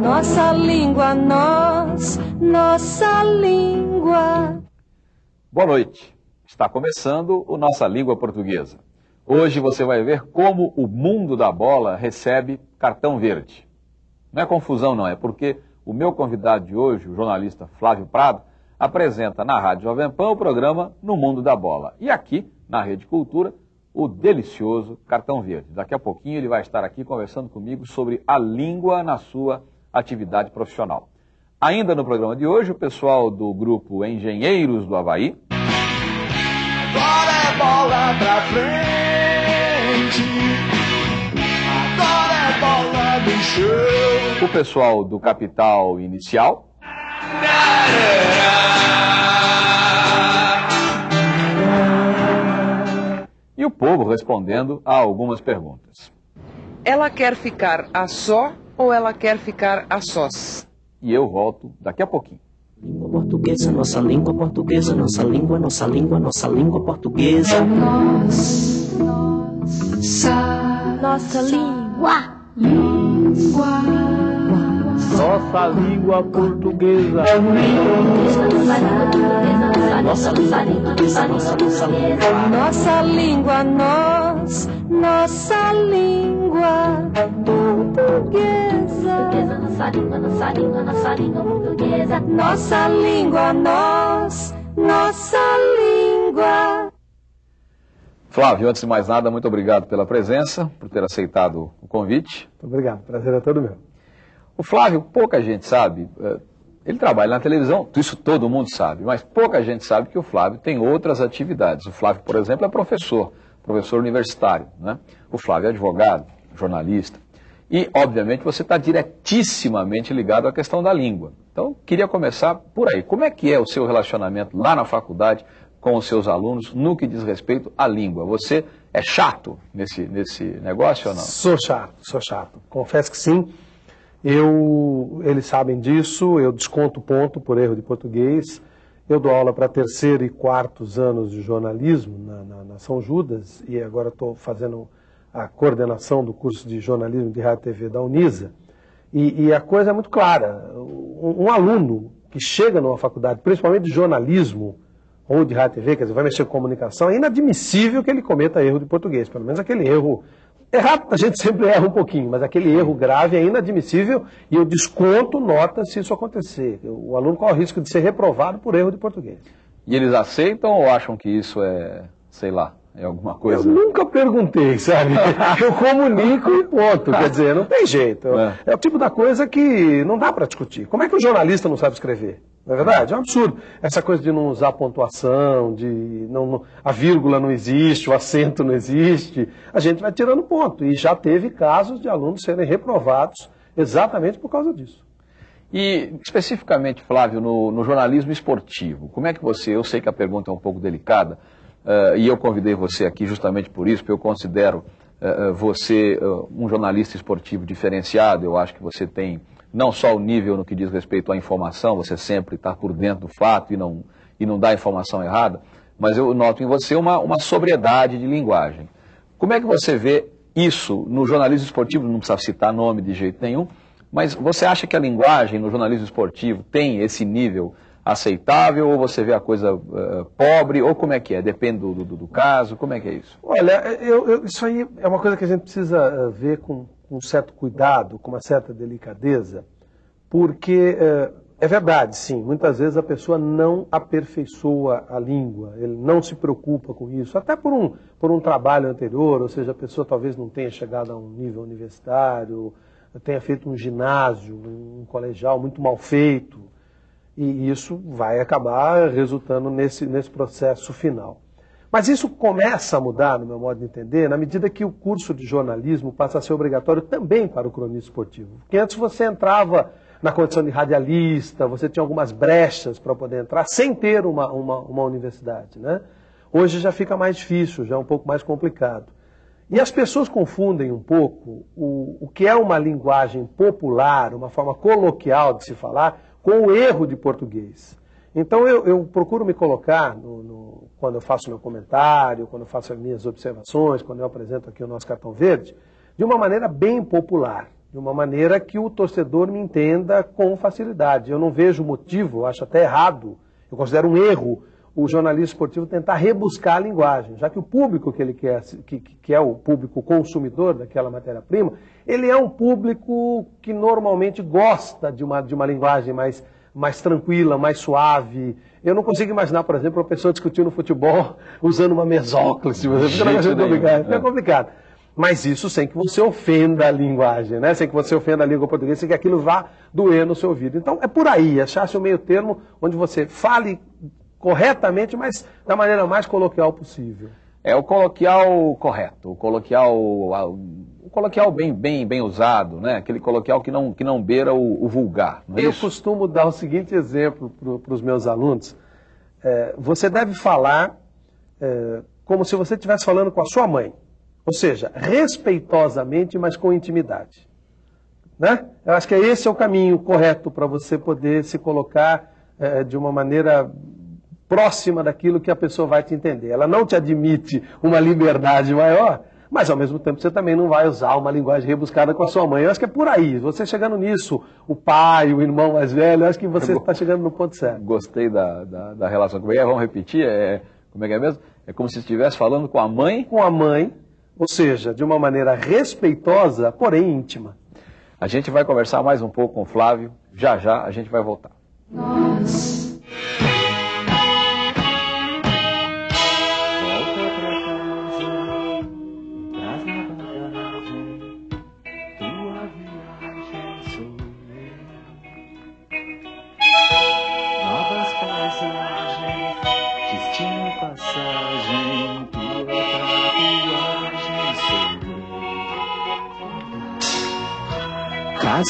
Nossa língua, nós, nossa língua. Boa noite. Está começando o Nossa Língua Portuguesa. Hoje você vai ver como o mundo da bola recebe cartão verde. Não é confusão, não, é porque o meu convidado de hoje, o jornalista Flávio Prado, apresenta na Rádio Jovem Pan o programa No Mundo da Bola. E aqui, na Rede Cultura, o delicioso Cartão Verde. Daqui a pouquinho ele vai estar aqui conversando comigo sobre a língua na sua atividade profissional. Ainda no programa de hoje, o pessoal do grupo Engenheiros do Havaí. Agora é bola pra frente. Agora é bola no chão. O pessoal do Capital Inicial. E o povo respondendo a algumas perguntas. Ela quer ficar a só ou ela quer ficar a sós? E eu volto daqui a pouquinho. Língua portuguesa, nossa língua portuguesa, nossa língua, nossa língua, nossa língua portuguesa. Nós, nossa, nossa língua. Língua. Nossa língua portuguesa. Nossa língua portuguesa, nossa, nossa língua. Nossa língua, nós, nossa língua portuguesa. Nossa língua, nossa língua, nossa língua portuguesa. Nossa língua, nós, nossa língua. Flávio, antes de mais nada, muito obrigado pela presença, por ter aceitado o convite. Muito obrigado, prazer é todo meu. O Flávio, pouca gente sabe, eh, ele trabalha na televisão, isso todo mundo sabe, mas pouca gente sabe que o Flávio tem outras atividades. O Flávio, por exemplo, é professor, professor universitário. Né? O Flávio é advogado, jornalista. E, obviamente, você está diretissimamente ligado à questão da língua. Então, queria começar por aí. Como é que é o seu relacionamento lá na faculdade com os seus alunos no que diz respeito à língua? Você é chato nesse, nesse negócio ou não? Sou chato, sou chato. Confesso que sim. Eu, eles sabem disso, eu desconto ponto por erro de português. Eu dou aula para terceiro e quartos anos de jornalismo na, na, na São Judas e agora estou fazendo a coordenação do curso de jornalismo de rádio e TV da Unisa. E, e a coisa é muito clara. Um, um, aluno que chega numa faculdade, principalmente de jornalismo ou de rádio e TV, quer dizer, vai mexer com comunicação, é inadmissível que ele cometa erro de português. Pelo menos aquele erro Errado, a gente sempre erra um pouquinho, mas aquele erro grave é inadmissível e eu desconto nota se isso acontecer. O aluno corre o risco de ser reprovado por erro de português. E eles aceitam ou acham que isso é, sei lá, é alguma coisa? Eu nunca perguntei, sabe? Eu comunico e ponto. Quer dizer, não tem jeito. É. é o tipo da coisa que não dá para discutir. Como é que o jornalista não sabe escrever? Não é verdade? É um absurdo. Essa coisa de não usar pontuação, de não, não, a vírgula não existe, o acento não existe, a gente vai tirando ponto. E já teve casos de alunos serem reprovados exatamente por causa disso. E especificamente, Flávio, no, no jornalismo esportivo, como é que você, eu sei que a pergunta é um pouco delicada, uh, e eu convidei você aqui justamente por isso, porque eu considero uh, você uh, um jornalista esportivo diferenciado, eu acho que você tem não só o nível no que diz respeito à informação, você sempre está por dentro do fato e não, e não dá informação errada, mas eu noto em você uma, uma sobriedade de linguagem. Como é que você vê isso no jornalismo esportivo? Não precisa citar nome de jeito nenhum, mas você acha que a linguagem no jornalismo esportivo tem esse nível aceitável ou você vê a coisa uh, pobre ou como é que é? Depende do, do, do, caso, como é que é isso? Olha, eu, eu, isso aí é uma coisa que a gente precisa ver com com um certo cuidado, com uma certa delicadeza, porque é, é verdade, sim, muitas vezes a pessoa não aperfeiçoa a língua, ele não se preocupa com isso, até por um, por um trabalho anterior, ou seja, a pessoa talvez não tenha chegado a um nível universitário, tenha feito um ginásio, um colegial muito mal feito, e isso vai acabar resultando nesse, nesse processo final. Mas isso começa a mudar, no meu modo de entender, na medida que o curso de jornalismo passa a ser obrigatório também para o cronista esportivo. Porque antes você entrava na condição de radialista, você tinha algumas brechas para poder entrar sem ter uma, uma, uma universidade. Né? Hoje já fica mais difícil, já é um pouco mais complicado. E as pessoas confundem um pouco o, o que é uma linguagem popular, uma forma coloquial de se falar, com o erro de português. Então eu, eu procuro me colocar, no, no, quando eu faço meu comentário, quando eu faço as minhas observações, quando eu apresento aqui o nosso cartão verde, de uma maneira bem popular. de uma maneira que o torcedor me entenda com facilidade. Eu não vejo motivo, acho até errado, eu considero um erro o jornalista esportivo tentar rebuscar a linguagem, já que o público que ele quer, que, que é o público consumidor daquela matéria-prima, ele é um público que normalmente gosta de uma, de uma linguagem mais, mais tranquila, mais suave. Eu não consigo imaginar, por exemplo, uma pessoa discutindo futebol usando uma mesóclise. Complicado. Fica complicado. Mas isso sem que você ofenda a linguagem, né? sem que você ofenda a língua portuguesa, sem que aquilo vá doer no seu ouvido. Então é por aí, achar-se o meio termo onde você fale corretamente, mas da maneira mais coloquial possível. É o coloquial correto, o coloquial, o coloquial bem, bem, bem usado, né? Aquele coloquial que não, que não beira o, o vulgar. É Eu isso? costumo dar o seguinte exemplo para os meus alunos. É, você deve falar é, como se você estivesse falando com a sua mãe. Ou seja, respeitosamente, mas com intimidade. Né? Eu acho que esse é o caminho correto para você poder se colocar é, de uma maneira próxima daquilo que a pessoa vai te entender. Ela não te admite uma liberdade maior, mas ao mesmo tempo você também não vai usar uma linguagem rebuscada com a sua mãe. Eu acho que é por aí. Você chegando nisso, o pai, o irmão mais velho, eu acho que você está chegando no ponto certo. Gostei da, da, da relação. Como é que é? Vamos repetir? É, como é que é mesmo? É como se estivesse falando com a mãe. Com a mãe, ou seja, de uma maneira respeitosa, porém íntima. A gente vai conversar mais um pouco com o Flávio. Já já a gente vai voltar. Nós.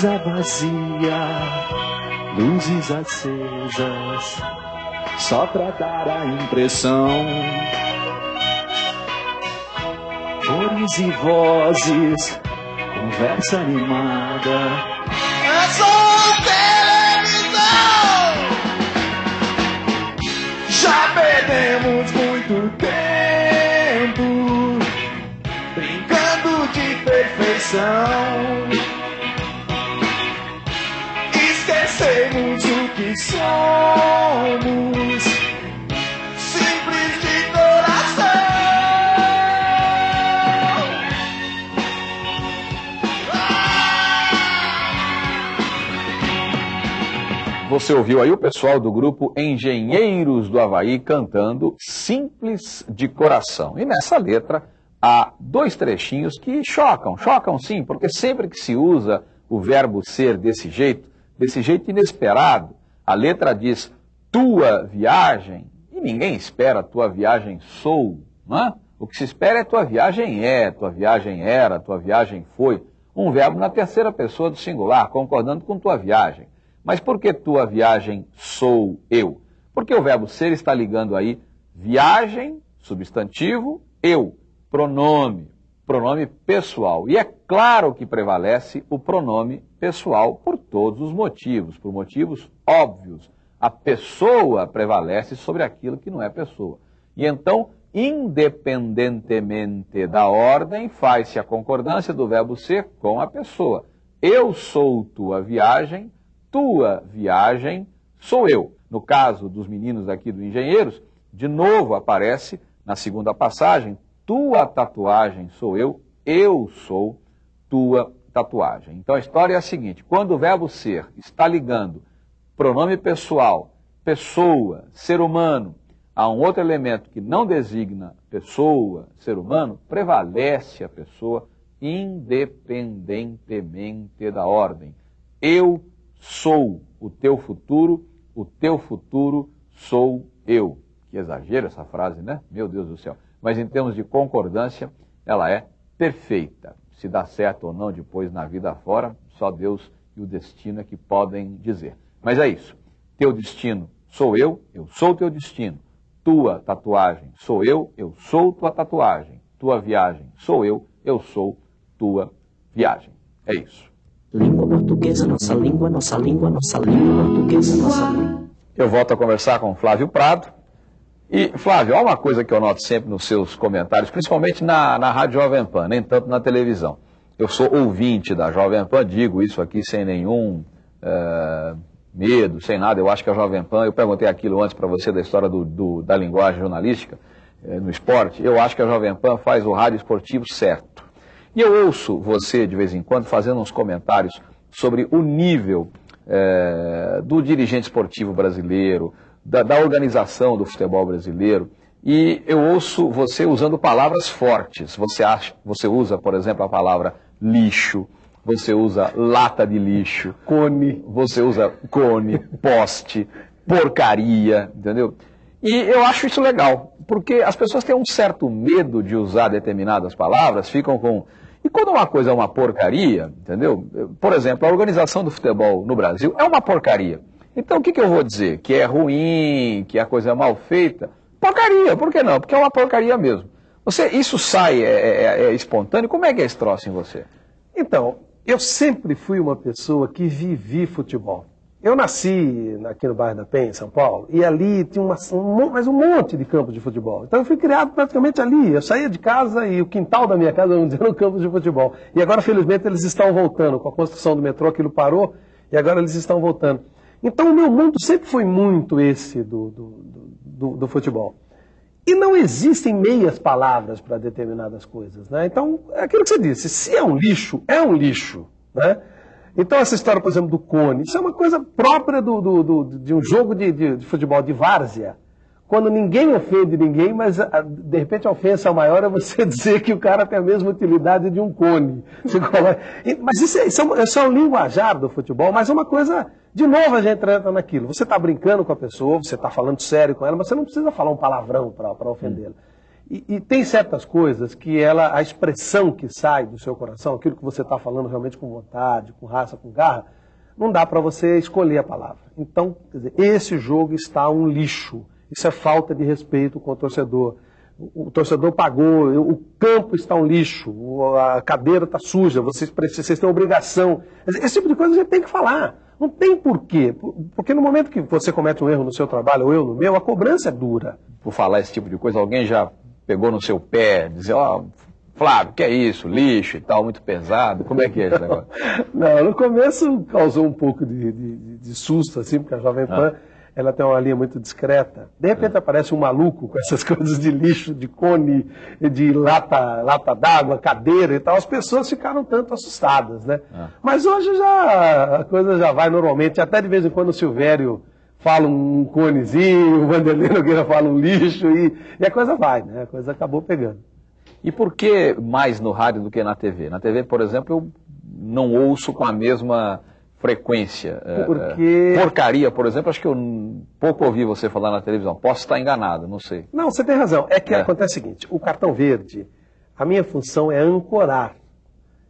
Casa vazia, luzes acesas, só pra dar a impressão. Cores e vozes, conversa animada. É só televisão! Já perdemos muito tempo brincando de perfeição. Somos simples de coração. Você ouviu aí o pessoal do grupo Engenheiros do Havaí cantando Simples de Coração. E nessa letra há dois trechinhos que chocam, chocam sim, porque sempre que se usa o verbo ser desse jeito, desse jeito inesperado, a letra diz tua viagem, e ninguém espera tua viagem sou, não é? O que se espera é tua viagem é, tua viagem era, tua viagem foi. Um verbo na terceira pessoa do singular, concordando com tua viagem. Mas por que tua viagem sou eu? Porque o verbo ser está ligando aí viagem, substantivo, eu, pronome, pronome pessoal. E é claro que prevalece o pronome pessoal por todos os motivos, por motivos óbvios. A pessoa prevalece sobre aquilo que não é pessoa. E então, independentemente da ordem, faz-se a concordância do verbo ser com a pessoa. Eu sou tua viagem, tua viagem sou eu. No caso dos meninos aqui do Engenheiros, de novo aparece na segunda passagem tua tatuagem sou eu, eu sou tua tatuagem. Então a história é a seguinte: quando o verbo ser está ligando pronome pessoal, pessoa, ser humano, a um outro elemento que não designa pessoa, ser humano, prevalece a pessoa independentemente da ordem. Eu sou o teu futuro, o teu futuro sou eu. Que exagero essa frase, né? Meu Deus do céu mas em termos de concordância, ela é perfeita. Se dá certo ou não depois na vida fora, só Deus e o destino é que podem dizer. Mas é isso. Teu destino sou eu, eu sou teu destino. Tua tatuagem sou eu, eu sou tua tatuagem. Tua viagem sou eu, eu sou tua viagem. É isso. Língua portuguesa, nossa língua, nossa língua, nossa língua portuguesa, nossa língua. Eu volto a conversar com Flávio Prado, e, Flávio, há uma coisa que eu noto sempre nos seus comentários, principalmente na, na Rádio Jovem Pan, nem tanto na televisão. eu sou ouvinte da Jovem Pan, digo isso aqui sem nenhum eh, medo, sem nada. Eu acho que a Jovem Pan, eu perguntei aquilo antes para você da história do, do- da linguagem jornalística eh, no esporte. Eu acho que a Jovem Pan faz o rádio esportivo certo. E eu ouço você, de vez em quando, fazendo uns comentários sobre o nível eh, do dirigente esportivo brasileiro, da, da organização do futebol brasileiro. E eu ouço você usando palavras fortes. Você, acha, você usa, por exemplo, a palavra lixo, você usa lata de lixo, Cone. você usa cone, poste, porcaria, entendeu? E eu acho isso legal, porque as pessoas têm um certo medo de usar determinadas palavras, ficam com. E quando uma coisa é uma porcaria, entendeu? Por exemplo, a organização do futebol no Brasil é uma porcaria. Então o que, que eu vou dizer? Que é ruim, que a coisa é mal feita? Porcaria, por que não? Porque é uma porcaria mesmo. Você, isso sai, é, é- é espontâneo? Como é que é esse troço em você? Então, eu sempre fui uma pessoa que vivi futebol. Eu nasci aqui no bairro da Penha, em São Paulo, e ali tinha uma, um, mas um monte de campos de futebol. Então eu fui criado praticamente ali. Eu saía de casa e o quintal da minha casa, era um campo de futebol. E agora, felizmente, eles estão voltando. Com a construção do metrô, aquilo parou e agora eles estão voltando. Então o meu mundo sempre foi muito esse do, do, do- do- futebol. E não existem meias palavras para determinadas coisas, né? Então, é aquilo que você disse, se é um lixo, é um lixo, né? Então, essa história, por exemplo, do cone, isso é uma coisa própria do, do- do- de um jogo de, de- de futebol de várzea, quando ninguém ofende ninguém, mas a- de repente a ofensa maior é você dizer que o cara tem a mesma utilidade de um cone. Mas isso é, isso, é isso é um linguajar do futebol, mas é uma coisa, de novo a gente entra naquilo. Você está brincando com a pessoa, você está falando sério com ela, mas você não precisa falar um palavrão para ofendê-la. E, e tem certas coisas que ela, a expressão que sai do seu coração, aquilo que você está falando realmente com vontade, com raça, com garra, não dá para você escolher a palavra. Então, dizer, esse jogo está um lixo. Isso é falta de respeito com o torcedor. O, o torcedor pagou, o campo está um lixo, a cadeira está suja, vocês, precisam, vocês têm obrigação. Esse tipo de coisa a gente tem que falar. Não tem porquê. Por- Porque no momento que você comete um erro no seu trabalho, ou eu no meu, a cobrança é dura. por falar esse tipo de coisa, alguém já pegou no seu pé, dizer, ó, Flávio, que é isso, lixo e tal, muito pesado, como é que é esse negócio? Não, no começo causou um pouco de, de- de- susto, assim, porque a Jovem Pan ela tem uma linha muito discreta. De repente aparece um maluco com essas coisas de lixo, de cone, de lata, lata d'água, cadeira e tal. As pessoas ficaram tanto assustadas, né? Mas hoje já a coisa já vai normalmente, até de vez em quando o Silvério fala um conezinho, o Vanderlei Nogueira fala um lixo e, e a coisa vai, né? A coisa acabou pegando. E por que mais no rádio do que na TV? Na TV, por exemplo, eu não ouço com a mesma frequência. É, Porque- é, porcaria, por exemplo, acho que eu pouco ouvi você falar na televisão. Posso estar enganado, não sei. Não, você tem razão. É que É. acontece o seguinte: o cartão verde, a minha função é ancorar.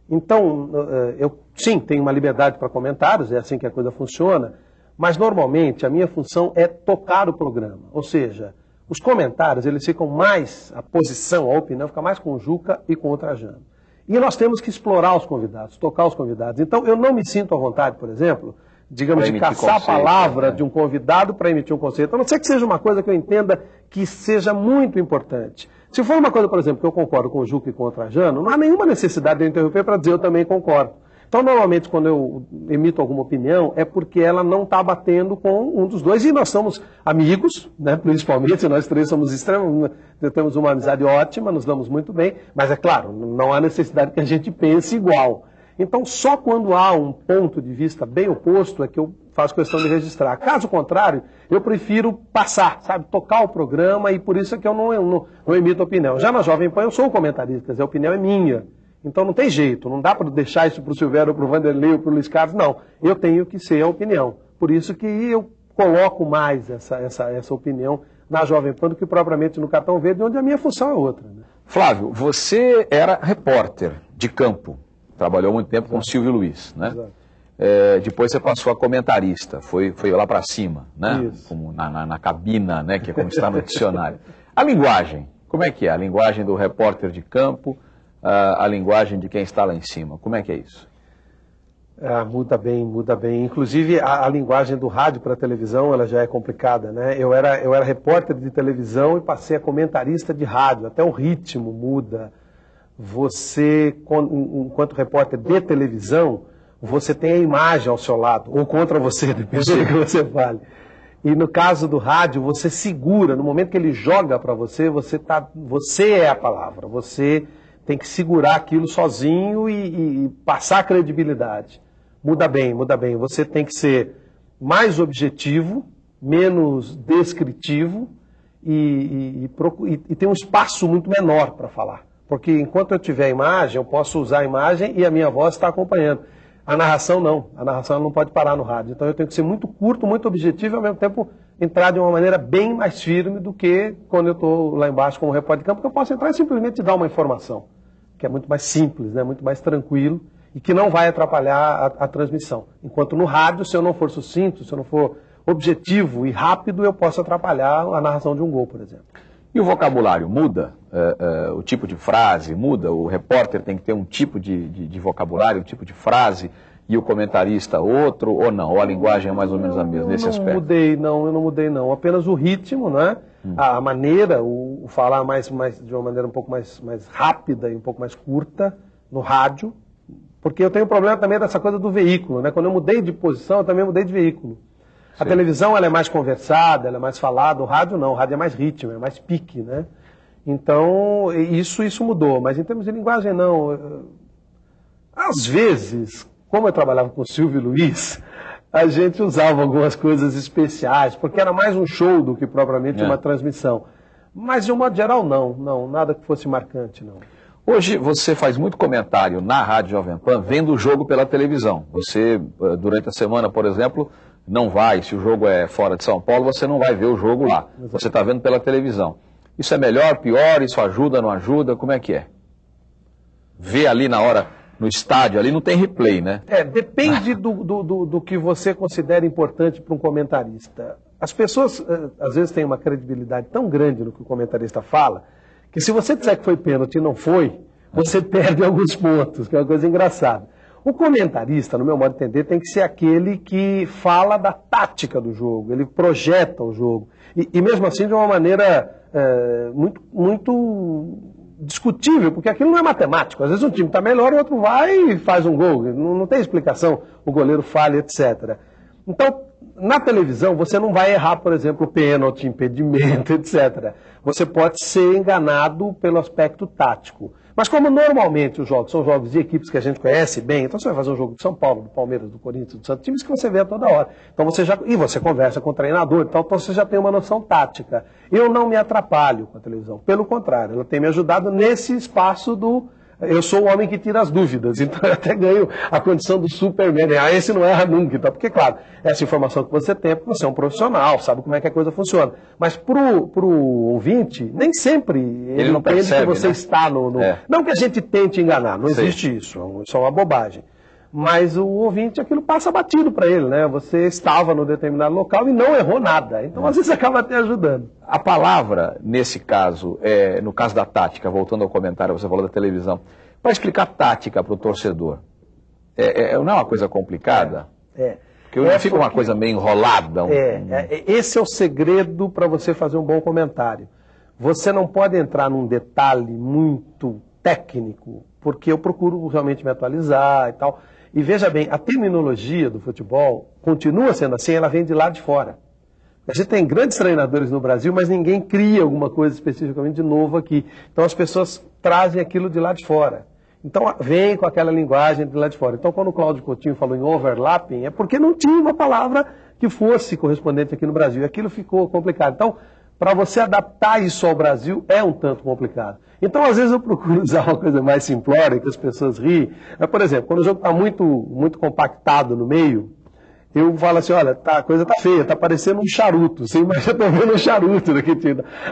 Então, eh, eu sim tenho uma liberdade para comentários, é assim que a coisa funciona, mas normalmente a minha função é tocar o programa. Ou seja, os comentários eles ficam mais, a posição, a opinião fica mais com o Juca e com o Trajano. E nós temos que explorar os convidados, tocar os convidados. Então, eu não me sinto à vontade, por exemplo, digamos, de caçar a conceito, palavra né? de um convidado para emitir um conceito. A não ser que seja uma coisa que eu entenda que seja muito importante. Se for uma coisa, por exemplo, que eu concordo com o Juca e com o Trajano, não há nenhuma necessidade de eu interromper para dizer eu também concordo. Então, normalmente, quando eu emito alguma opinião, é porque ela não está batendo com um dos dois. E nós somos amigos, né? principalmente, nós três somos extremamente. Temos uma amizade ótima, nos damos muito bem, mas é claro, não há necessidade que a gente pense igual. Então, só quando há um ponto de vista bem oposto é que eu faço questão de registrar. Caso contrário, eu prefiro passar, sabe, tocar o programa e por isso é que eu não, não, não emito opinião. Já na Jovem Pan eu sou comentarista, a opinião é minha. Então não tem jeito, não dá para deixar isso para o Silvério, para o Vanderlei ou para o Luiz Carlos, não. Eu tenho que ser a opinião. Por isso que eu coloco mais essa, essa, essa opinião na Jovem Pan do que propriamente no Cartão Verde, onde a minha função é outra. né? Flávio, você era repórter de campo, trabalhou muito tempo com o Silvio Luiz, né? Exato. É, depois você passou a comentarista, foi, foi lá para cima, né? Isso. Como na, na, na cabina, né? Que é como está no dicionário. A linguagem, como é que é? A linguagem do repórter de campo, a, a linguagem de quem está lá em cima, como é que é isso? Ah, muda bem, muda bem. Inclusive, a, a linguagem do rádio para a televisão, ela já é complicada, né? Eu era, eu era repórter de televisão e passei a comentarista de rádio. Até o ritmo muda. Você, enquanto repórter de televisão, você tem a imagem ao seu lado, ou contra você, depende do que você fale. E no caso do rádio, você segura, no momento que ele joga para você, você, tá, você é a palavra, você tem que segurar aquilo sozinho e, e- passar credibilidade. Muda bem, muda bem. Você tem que ser mais objetivo, menos descritivo e, e, e ter um espaço muito menor para falar. Porque enquanto eu tiver a imagem, eu posso usar a imagem e a minha voz está acompanhando. A narração não. A narração não pode parar no rádio. Então eu tenho que ser muito curto, muito objetivo e ao mesmo tempo entrar de uma maneira bem mais firme do que quando eu estou lá embaixo como repórter de campo, porque eu posso entrar e simplesmente dar uma informação, que é muito mais simples, né? muito mais tranquilo e que não vai atrapalhar a, a transmissão. Enquanto no rádio, se eu não for sucinto, se eu não for objetivo e rápido, eu posso atrapalhar a narração de um gol, por exemplo. E o vocabulário muda? É, é, o tipo de frase muda? O repórter tem que ter um tipo de, de- de vocabulário, um tipo de frase, e o comentarista outro, ou não? Ou a linguagem é mais ou menos a mesma nesse eu não aspecto? mudei, não, eu não mudei, não. Apenas o ritmo, né? Hum. A, a maneira, o, o falar mais, mais, de uma maneira um pouco mais, mais rápida e um pouco mais curta no rádio. Porque eu tenho problema também dessa coisa do veículo, né? Quando eu mudei de posição, eu também mudei de veículo. A Sim. televisão ela é mais conversada, ela é mais falada, o rádio não, o rádio é mais ritmo, é mais pique, né? Então, isso, isso mudou, mas em termos de linguagem, não. Às vezes, como eu trabalhava com o Silvio Luiz, a gente usava algumas coisas especiais, porque era mais um show do que propriamente É. uma transmissão. Mas, de um modo geral, não, não, nada que fosse marcante, não. Hoje você faz muito comentário na Rádio Jovem Pan vendo o jogo pela televisão. Você, eh, durante a semana, por exemplo, não vai, se o jogo é fora de São Paulo, você não vai ver o jogo lá. Você está vendo pela televisão. Isso é melhor, pior? Isso ajuda, não ajuda? Como é que é? Ver ali na hora, no estádio, ali não tem replay, né? É, depende do, do, do, do que você considera importante para um comentarista. As pessoas, eh, às vezes, têm uma credibilidade tão grande no que o comentarista fala, que se você disser que foi pênalti e não foi, você perde alguns pontos, que é uma coisa engraçada. O comentarista, no meu modo de entender, tem que ser aquele que fala da tática do jogo, ele projeta o jogo. E, e mesmo assim, de uma maneira eh, muito, muito discutível, porque aquilo não é matemático. Às vezes um time está melhor, o outro vai e faz um gol. Não, não tem explicação, o goleiro falha, etc. Então, na televisão, você não vai errar, por exemplo, pênalti, impedimento, etc. Você pode ser enganado pelo aspecto tático. Mas como normalmente os jogos são jogos de equipes que a gente conhece bem, então você vai fazer um jogo de São Paulo, do Palmeiras, do Corinthians, do Santos, times que você vê a toda hora. Então você já e você conversa com o treinador, então você já tem uma noção tática. Eu não me atrapalho com a televisão, pelo contrário, ela tem me ajudado nesse espaço do eu sou o homem que tira as dúvidas, então eu até ganho a condição do Superman. Ah, esse não erra nunca, então, porque, claro, essa informação que você tem é porque você é um profissional, sabe como é que a coisa funciona. Mas pro, pro ouvinte, nem sempre ele, não entende percebe, que você né? está no. no- É. Não que a gente tente enganar, não Sei. existe isso, isso é uma bobagem. Mas o ouvinte, aquilo passa batido para ele, né? Você estava no determinado local e não errou nada. Então, às vezes, acaba até ajudando. A palavra, nesse caso, é, no caso da tática, voltando ao comentário, você falou da televisão, para explicar tática para o torcedor, é, é- não é uma coisa complicada? É. Porque não É fica uma porque- coisa meio enrolada? um- É, é, esse é o segredo para você fazer um bom comentário. Você não pode entrar num detalhe muito técnico, porque eu procuro realmente me atualizar e tal. E veja bem, a terminologia do futebol continua sendo assim, ela vem de lá de fora. A gente tem grandes treinadores no Brasil, mas ninguém cria alguma coisa especificamente de novo aqui. Então as pessoas trazem aquilo de lá de fora. Então vem com aquela linguagem de lá de fora. Então quando o Cláudio Coutinho falou em overlapping, é porque não tinha uma palavra que fosse correspondente aqui no Brasil. Aquilo ficou complicado. Então, para você adaptar isso ao Brasil é um tanto complicado. Então, às vezes eu procuro usar uma coisa mais simplória, que as pessoas riem. Mas, por exemplo, quando o jogo está muito, muito compactado no meio, eu falo assim, olha, tá, a coisa tá feia, tá parecendo um charuto. Você imagina, eu vendo um charuto daqui.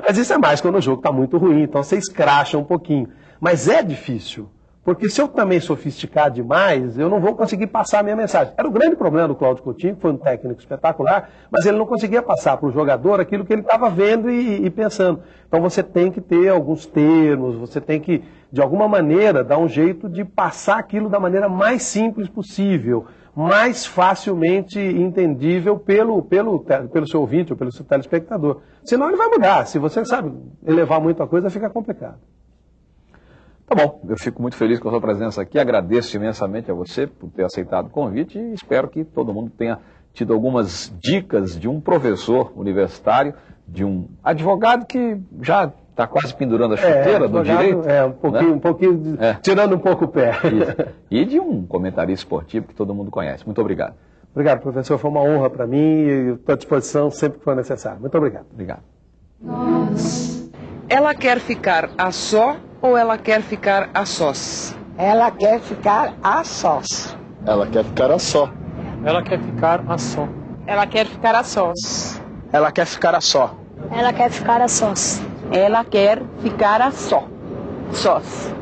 Mas isso é mais quando o jogo tá muito ruim, então você escracha um pouquinho. Mas é difícil, porque se eu também sofisticar demais, eu não vou conseguir passar a minha mensagem. Era o grande problema do Cláudio Coutinho, que foi um técnico espetacular, mas ele não conseguia passar para o jogador aquilo que ele estava vendo e, e pensando. Então você tem que ter alguns termos, você tem que, de alguma maneira, dar um jeito de passar aquilo da maneira mais simples possível mais facilmente entendível pelo, pelo, pelo seu ouvinte ou pelo seu telespectador. Senão ele vai mudar. Se você sabe elevar muito a coisa, fica complicado. Tá bom, eu fico muito feliz com a sua presença aqui, agradeço imensamente a você por ter aceitado o convite e espero que todo mundo tenha tido algumas dicas de um professor universitário, de um advogado que já está quase pendurando a chuteira do advogado, direito. É, um pouquinho, né? um pouquinho de- É. tirando um pouco o pé. Isso. E de um comentarista esportivo que todo mundo conhece. Muito obrigado. Obrigado, professor. Foi uma honra para mim e estou à disposição sempre que for necessário. Muito obrigado. Obrigado. Ela quer ficar a só ou ela quer ficar a sós? Ela quer ficar a sós. Ela quer ficar a só. Ela quer ficar a só. Ela quer ficar a sós. Ela quer ficar a só. Ela quer ficar a sós. Ela quer ficar a só. Sós.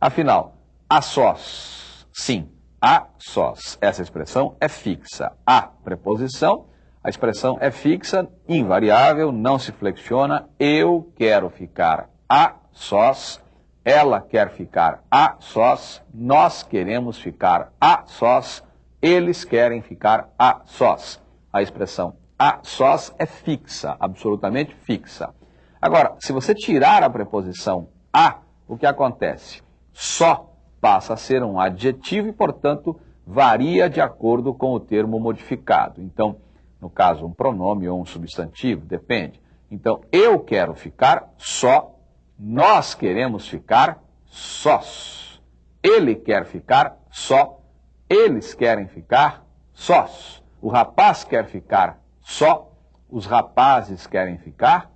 Afinal, a sós. Sim, a sós. Essa expressão é fixa. A preposição, a expressão é fixa, invariável, não se flexiona. Eu quero ficar a sós. Ela quer ficar a sós. Nós queremos ficar a sós. Eles querem ficar a sós. A expressão a sós é fixa, absolutamente fixa. Agora, se você tirar a preposição a, o que acontece? Só passa a ser um adjetivo e, portanto, varia de acordo com o termo modificado. Então, no caso, um pronome ou um substantivo, depende. Então, eu quero ficar só, nós queremos ficar sós. Ele quer ficar só, eles querem ficar sós. O rapaz quer ficar só, os rapazes querem ficar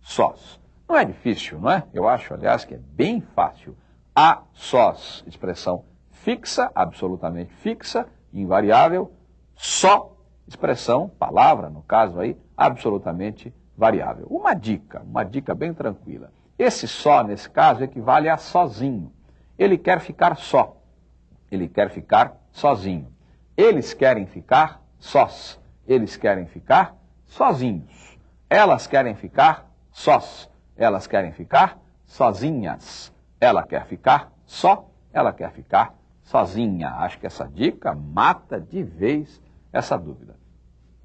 sós. Não é difícil, não é? Eu acho, aliás, que é bem fácil. A sós, expressão fixa, absolutamente fixa, invariável. Só, expressão, palavra, no caso aí, absolutamente variável. Uma dica, uma dica bem tranquila. Esse só, nesse caso, equivale a sozinho. Ele quer ficar só. Ele quer ficar sozinho. Eles querem ficar sós. Eles querem ficar sozinhos. Elas querem ficar sós. Elas querem ficar sozinhas. Ela quer ficar só. Ela quer ficar sozinha. Acho que essa dica mata de vez essa dúvida.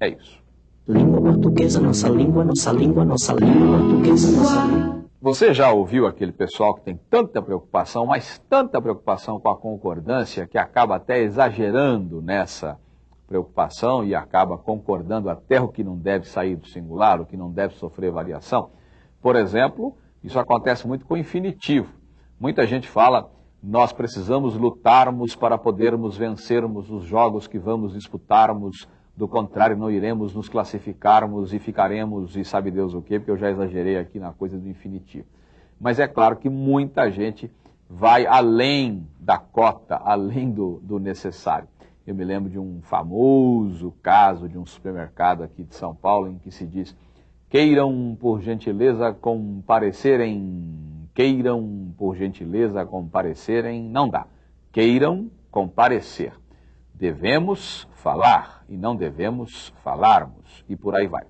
É isso. Língua portuguesa, nossa língua, nossa língua, nossa língua portuguesa, nossa língua. Você já ouviu aquele pessoal que tem tanta preocupação, mas tanta preocupação com a concordância, que acaba até exagerando nessa preocupação e acaba concordando até o que não deve sair do singular, o que não deve sofrer variação? Por exemplo, isso acontece muito com o infinitivo. Muita gente fala, nós precisamos lutarmos para podermos vencermos os jogos que vamos disputarmos, do contrário, não iremos nos classificarmos e ficaremos, e sabe Deus o quê, porque eu já exagerei aqui na coisa do infinitivo. Mas é claro que muita gente vai além da cota, além do, do necessário. Eu me lembro de um famoso caso de um supermercado aqui de São Paulo em que se diz: queiram por gentileza comparecerem, queiram por gentileza comparecerem, não dá. Queiram comparecer. Devemos falar e não devemos falarmos, e por aí vai.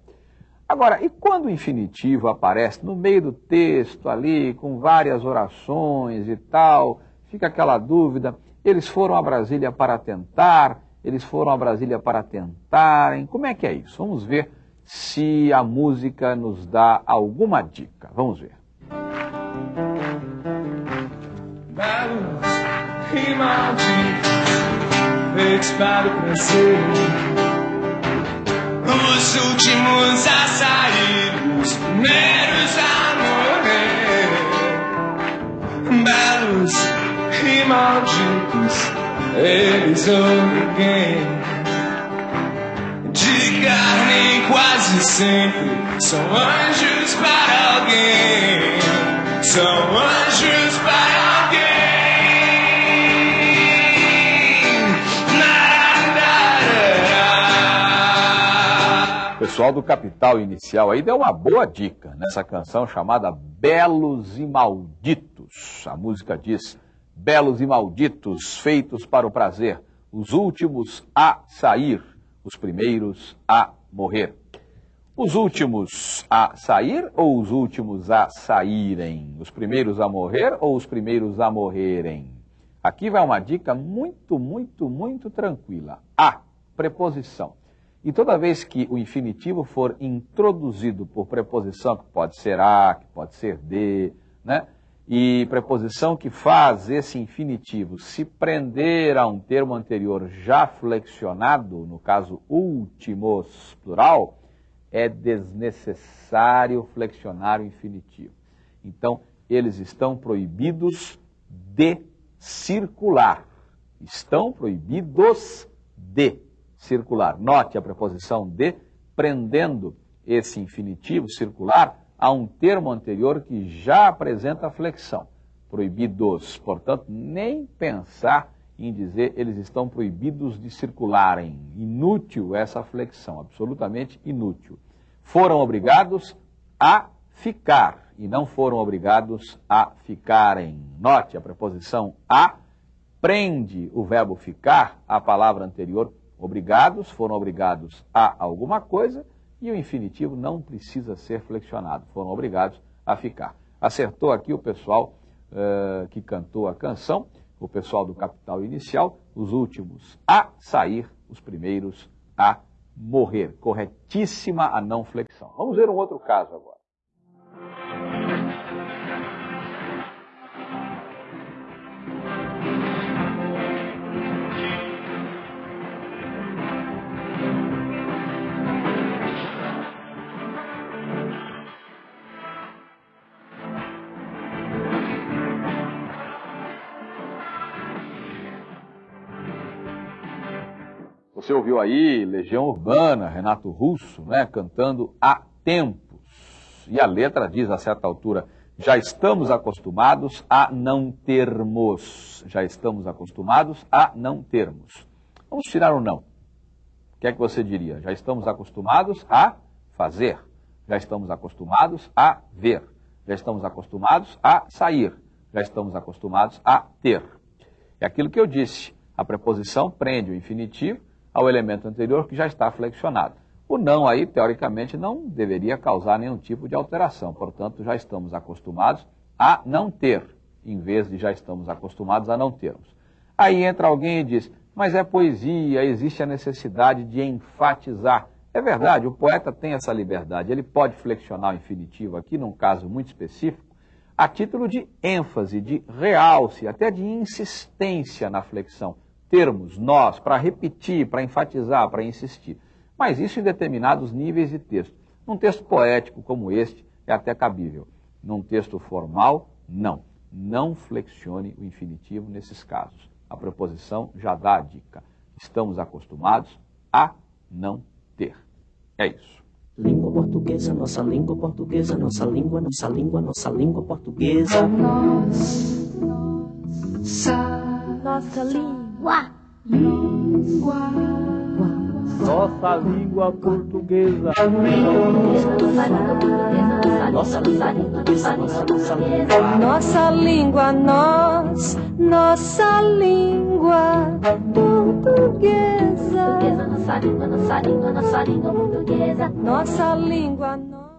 Agora, e quando o infinitivo aparece no meio do texto ali, com várias orações e tal, fica aquela dúvida, eles foram a Brasília para tentar, eles foram a Brasília para tentarem, como é que é isso? Vamos ver se a música nos dá alguma dica. Vamos ver. E para o prazer. Os últimos a sair, os primeiros a morrer. Belos e malditos, eles ninguém. De carne quase sempre, são anjos para alguém. São anjos para pessoal do Capital Inicial aí deu uma boa dica nessa canção chamada Belos e Malditos. A música diz: Belos e malditos, feitos para o prazer, os últimos a sair, os primeiros a morrer. Os últimos a sair ou os últimos a saírem? Os primeiros a morrer ou os primeiros a morrerem? Aqui vai uma dica muito, muito, muito tranquila. A, preposição. E toda vez que o infinitivo for introduzido por preposição, que pode ser a, que pode ser de, né? E preposição que faz esse infinitivo se prender a um termo anterior já flexionado, no caso últimos plural, é desnecessário flexionar o infinitivo. Então, eles estão proibidos de circular. Estão proibidos de circular. Note a preposição de, prendendo esse infinitivo circular a um termo anterior que já apresenta flexão. Proibidos, portanto, nem pensar em dizer eles estão proibidos de circularem. Inútil essa flexão, absolutamente inútil. Foram obrigados a ficar e não foram obrigados a ficarem. Note a preposição a prende o verbo ficar à palavra anterior. Obrigados, foram obrigados a alguma coisa e o infinitivo não precisa ser flexionado, foram obrigados a ficar. Acertou aqui o pessoal uh, que cantou a canção, o pessoal do capital inicial, os últimos a sair, os primeiros a morrer. Corretíssima a não flexão. Vamos ver um outro caso agora. Você ouviu aí Legião Urbana, Renato Russo, né, cantando Há Tempos. E a letra diz a certa altura, já estamos acostumados a não termos. Já estamos acostumados a não termos. Vamos tirar o não. O que é que você diria? Já estamos acostumados a fazer. Já estamos acostumados a ver. Já estamos acostumados a sair. Já estamos acostumados a ter. É aquilo que eu disse. A preposição prende o infinitivo ao elemento anterior que já está flexionado. O não aí, teoricamente, não deveria causar nenhum tipo de alteração. Portanto, já estamos acostumados a não ter, em vez de já estamos acostumados a não termos. Aí entra alguém e diz, mas é poesia, existe a necessidade de enfatizar. É verdade, o poeta tem essa liberdade. Ele pode flexionar o infinitivo aqui, num caso muito específico, a título de ênfase, de realce, até de insistência na flexão termos, nós, para repetir, para enfatizar, para insistir. Mas isso em determinados níveis de texto. Num texto poético como este, é até cabível. Num texto formal, não. Não flexione o infinitivo nesses casos. A preposição já dá a dica. Estamos acostumados a não ter. É isso. Língua portuguesa, nossa língua portuguesa, nossa língua, nossa língua, nossa língua portuguesa. Nossa, nossa língua. Nossa língua portuguesa. Nossa língua portuguesa, nossa, nossa língua. Nossa língua, nós, nossa língua portuguesa. Portuguesa, nossa língua, nossa língua, nossa língua portuguesa. Nossa língua, nós.